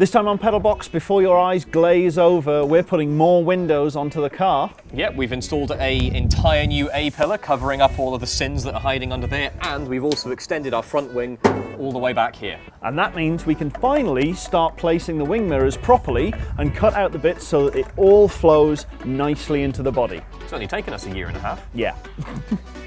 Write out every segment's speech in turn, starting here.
This time on Pedalbox, before your eyes glaze over, we're putting more windows onto the car. Yep, we've installed a entire new A-pillar covering up all of the sins that are hiding under there, and we've also extended our front wing all the way back here. And that means we can finally start placing the wing mirrors properly and cut out the bits so that it all flows nicely into the body. It's only taken us a year and a half. Yeah.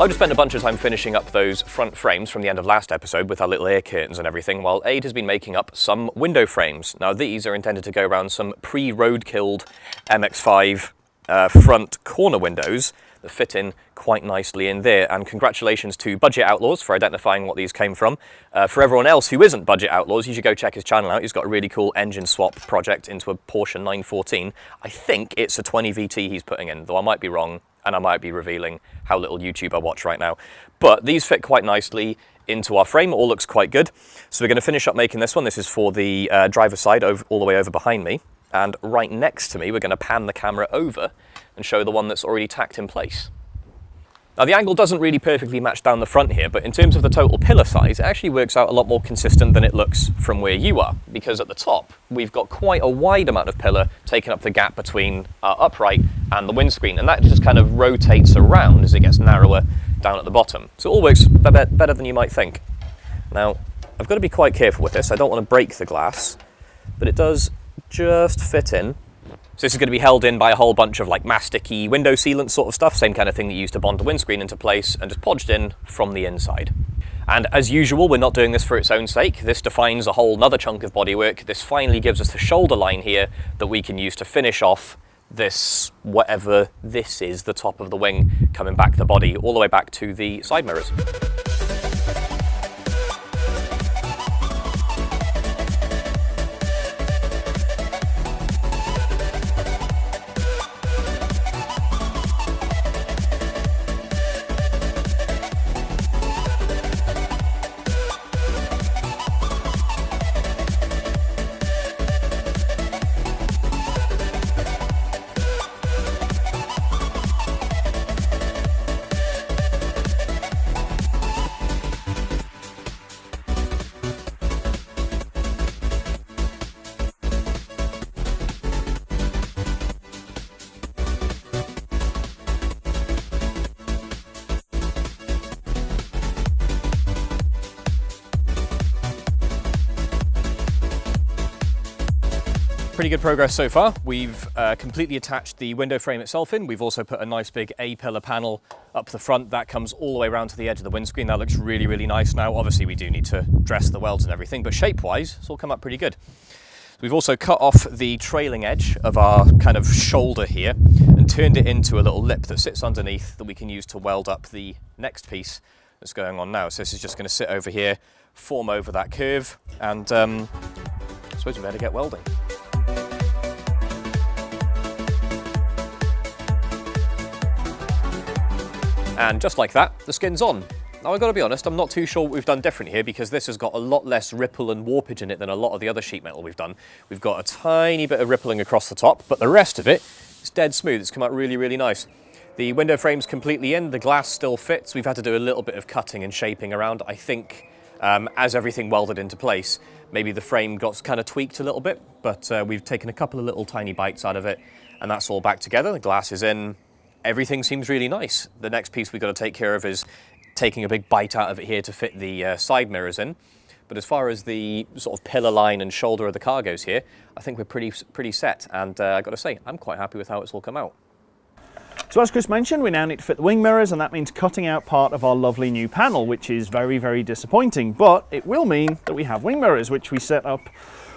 I've just spent a bunch of time finishing up those front frames from the end of last episode with our little air curtains and everything, while Aid has been making up some window frames. Now these are intended to go around some pre-road-killed MX-5 uh, front corner windows that fit in quite nicely in there. And congratulations to Budget Outlaws for identifying what these came from. Uh, for everyone else who isn't Budget Outlaws, you should go check his channel out. He's got a really cool engine swap project into a Porsche 914. I think it's a 20 VT he's putting in, though I might be wrong and I might be revealing how little YouTube I watch right now. But these fit quite nicely into our frame. It all looks quite good. So we're going to finish up making this one. This is for the uh, driver's side over, all the way over behind me. And right next to me, we're going to pan the camera over and show the one that's already tacked in place. Now the angle doesn't really perfectly match down the front here, but in terms of the total pillar size, it actually works out a lot more consistent than it looks from where you are, because at the top, we've got quite a wide amount of pillar taking up the gap between our upright and the windscreen, and that just kind of rotates around as it gets narrower down at the bottom. So it all works better than you might think. Now, I've got to be quite careful with this. I don't want to break the glass, but it does just fit in so this is going to be held in by a whole bunch of like masticky window sealant sort of stuff, same kind of thing that you use to bond the windscreen into place and just podged in from the inside. And as usual, we're not doing this for its own sake. This defines a whole nother chunk of bodywork. This finally gives us the shoulder line here that we can use to finish off this, whatever this is, the top of the wing coming back the body, all the way back to the side mirrors. Pretty good progress so far. We've uh, completely attached the window frame itself in. We've also put a nice big A-pillar panel up the front. That comes all the way around to the edge of the windscreen. That looks really, really nice now. Obviously, we do need to dress the welds and everything, but shape-wise, it's all come up pretty good. We've also cut off the trailing edge of our kind of shoulder here and turned it into a little lip that sits underneath that we can use to weld up the next piece that's going on now. So this is just going to sit over here, form over that curve, and um, I suppose we better get welding. And just like that, the skin's on. Now I've got to be honest, I'm not too sure what we've done different here because this has got a lot less ripple and warpage in it than a lot of the other sheet metal we've done. We've got a tiny bit of rippling across the top, but the rest of it is dead smooth. It's come out really, really nice. The window frame's completely in, the glass still fits. We've had to do a little bit of cutting and shaping around. I think um, as everything welded into place, maybe the frame got kind of tweaked a little bit, but uh, we've taken a couple of little tiny bites out of it and that's all back together. The glass is in, everything seems really nice. The next piece we've got to take care of is taking a big bite out of it here to fit the uh, side mirrors in. But as far as the sort of pillar line and shoulder of the car goes here, I think we're pretty, pretty set. And uh, I've got to say, I'm quite happy with how it's all come out. So as Chris mentioned, we now need to fit the wing mirrors and that means cutting out part of our lovely new panel, which is very, very disappointing. But it will mean that we have wing mirrors, which we set up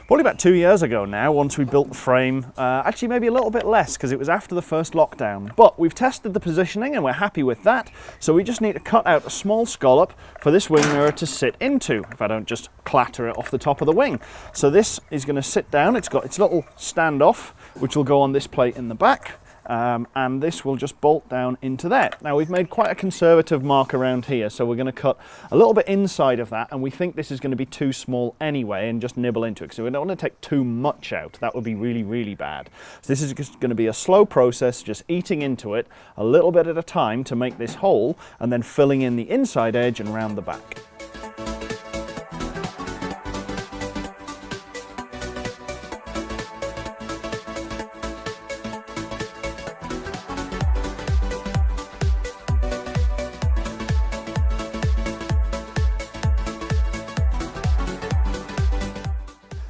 probably about two years ago now, once we built the frame. Uh, actually, maybe a little bit less because it was after the first lockdown. But we've tested the positioning and we're happy with that. So we just need to cut out a small scallop for this wing mirror to sit into, if I don't just clatter it off the top of the wing. So this is going to sit down. It's got its little standoff, which will go on this plate in the back um, and this will just bolt down into there. Now we've made quite a conservative mark around here so we're going to cut a little bit inside of that and we think this is going to be too small anyway and just nibble into it so we don't want to take too much out that would be really really bad. So this is just going to be a slow process just eating into it a little bit at a time to make this hole and then filling in the inside edge and round the back.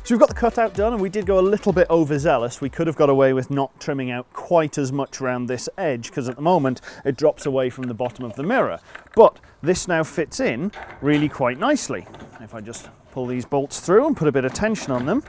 So we've got the cutout done and we did go a little bit overzealous. We could have got away with not trimming out quite as much around this edge because at the moment it drops away from the bottom of the mirror. But this now fits in really quite nicely. If I just pull these bolts through and put a bit of tension on them,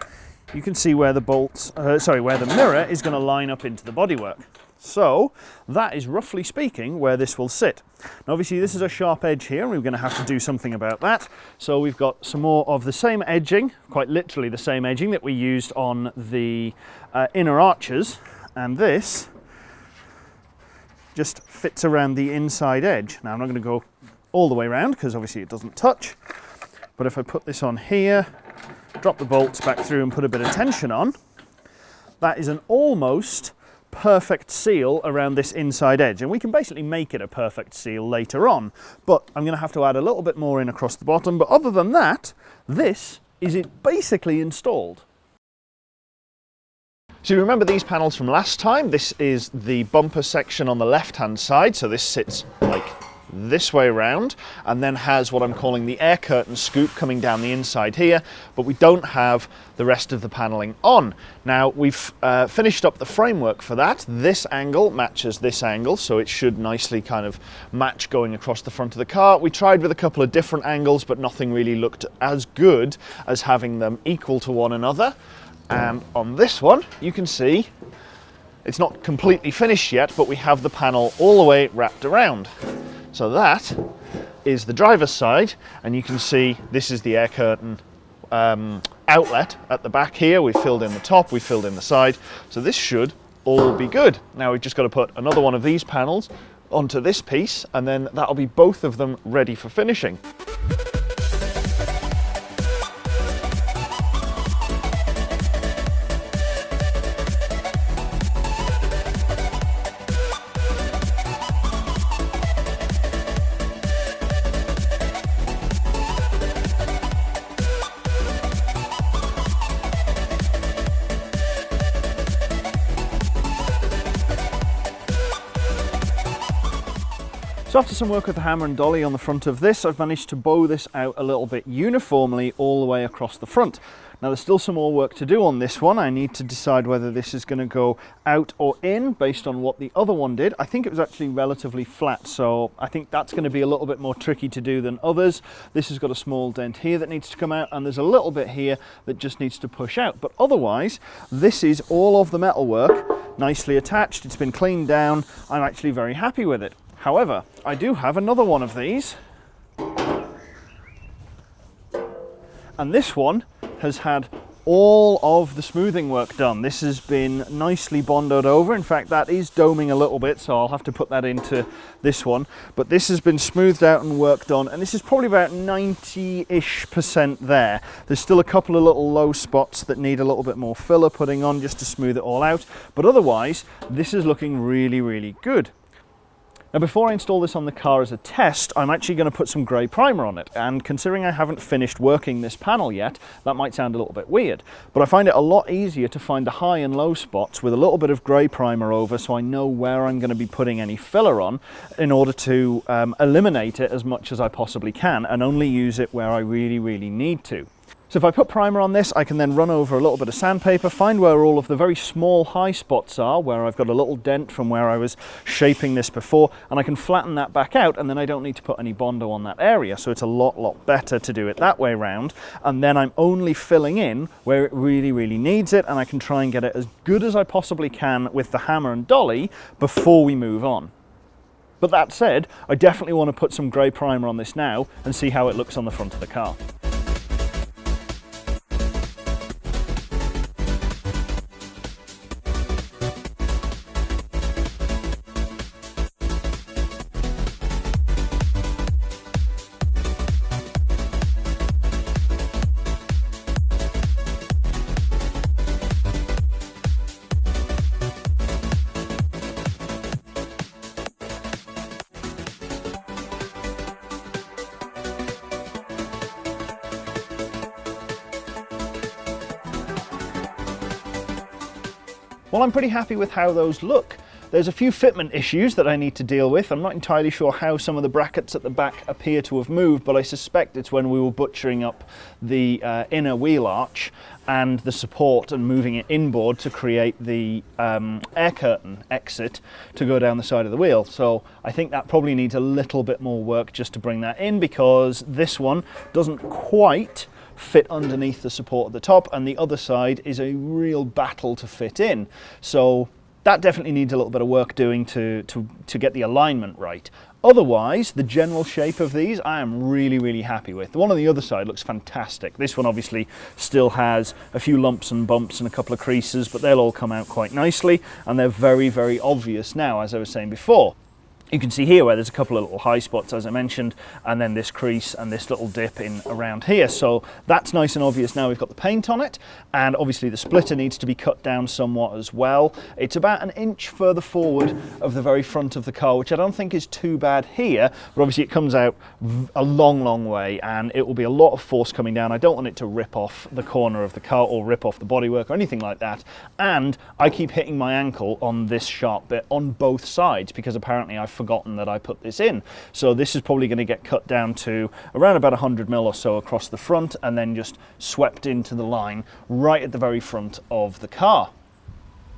you can see where the bolts, uh, sorry, where the mirror is going to line up into the bodywork. So that is roughly speaking where this will sit. Now obviously this is a sharp edge here and we're going to have to do something about that. So we've got some more of the same edging, quite literally the same edging that we used on the uh, inner arches and this just fits around the inside edge. Now I'm not going to go all the way around because obviously it doesn't touch. But if I put this on here, drop the bolts back through and put a bit of tension on, that is an almost perfect seal around this inside edge. And we can basically make it a perfect seal later on. But I'm going to have to add a little bit more in across the bottom. But other than that this is it basically installed. So you remember these panels from last time? This is the bumper section on the left hand side. So this sits like this way around and then has what I'm calling the air curtain scoop coming down the inside here, but we don't have the rest of the paneling on. Now we've uh, finished up the framework for that. This angle matches this angle, so it should nicely kind of match going across the front of the car. We tried with a couple of different angles, but nothing really looked as good as having them equal to one another. And on this one, you can see it's not completely finished yet, but we have the panel all the way wrapped around. So that is the driver's side, and you can see this is the air curtain um, outlet at the back here. We've filled in the top, we've filled in the side. So this should all be good. Now we've just got to put another one of these panels onto this piece, and then that'll be both of them ready for finishing. So after some work with the hammer and dolly on the front of this, I've managed to bow this out a little bit uniformly all the way across the front. Now there's still some more work to do on this one. I need to decide whether this is going to go out or in based on what the other one did. I think it was actually relatively flat, so I think that's going to be a little bit more tricky to do than others. This has got a small dent here that needs to come out, and there's a little bit here that just needs to push out. But otherwise, this is all of the metalwork nicely attached. It's been cleaned down. I'm actually very happy with it. However, I do have another one of these. And this one has had all of the smoothing work done. This has been nicely bonded over. In fact, that is doming a little bit, so I'll have to put that into this one. But this has been smoothed out and worked on, and this is probably about 90-ish percent there. There's still a couple of little low spots that need a little bit more filler putting on just to smooth it all out. But otherwise, this is looking really, really good. Now before I install this on the car as a test, I'm actually going to put some grey primer on it. And considering I haven't finished working this panel yet, that might sound a little bit weird. But I find it a lot easier to find the high and low spots with a little bit of grey primer over so I know where I'm going to be putting any filler on in order to um, eliminate it as much as I possibly can and only use it where I really, really need to. So if I put primer on this, I can then run over a little bit of sandpaper, find where all of the very small high spots are, where I've got a little dent from where I was shaping this before, and I can flatten that back out, and then I don't need to put any Bondo on that area. So it's a lot, lot better to do it that way round. And then I'm only filling in where it really, really needs it, and I can try and get it as good as I possibly can with the hammer and dolly before we move on. But that said, I definitely want to put some grey primer on this now and see how it looks on the front of the car. Well, I'm pretty happy with how those look. There's a few fitment issues that I need to deal with. I'm not entirely sure how some of the brackets at the back appear to have moved, but I suspect it's when we were butchering up the uh, inner wheel arch and the support and moving it inboard to create the um, air curtain exit to go down the side of the wheel. So I think that probably needs a little bit more work just to bring that in because this one doesn't quite fit underneath the support at the top and the other side is a real battle to fit in. So that definitely needs a little bit of work doing to, to, to get the alignment right. Otherwise, the general shape of these I am really, really happy with. The one on the other side looks fantastic. This one obviously still has a few lumps and bumps and a couple of creases, but they'll all come out quite nicely and they're very, very obvious now, as I was saying before. You can see here where there's a couple of little high spots as I mentioned and then this crease and this little dip in around here so that's nice and obvious now we've got the paint on it and obviously the splitter needs to be cut down somewhat as well. It's about an inch further forward of the very front of the car which I don't think is too bad here but obviously it comes out a long long way and it will be a lot of force coming down. I don't want it to rip off the corner of the car or rip off the bodywork or anything like that and I keep hitting my ankle on this sharp bit on both sides because apparently I've forgotten that I put this in. So this is probably going to get cut down to around about 100 mil or so across the front and then just swept into the line right at the very front of the car.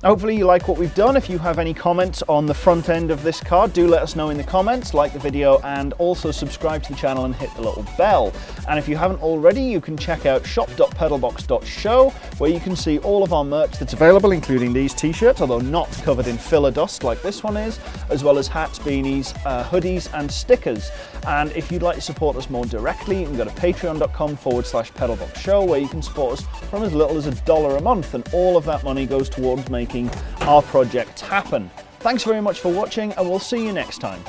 Hopefully you like what we've done. If you have any comments on the front end of this car, do let us know in the comments, like the video, and also subscribe to the channel and hit the little bell. And if you haven't already, you can check out shop.pedalbox.show, where you can see all of our merch that's available, including these t-shirts, although not covered in filler dust like this one is, as well as hats, beanies, uh, hoodies, and stickers. And if you'd like to support us more directly, you can go to patreon.com forward slash pedalboxshow, where you can support us from as little as a dollar a month, and all of that money goes towards making making our project happen. Thanks very much for watching and we'll see you next time.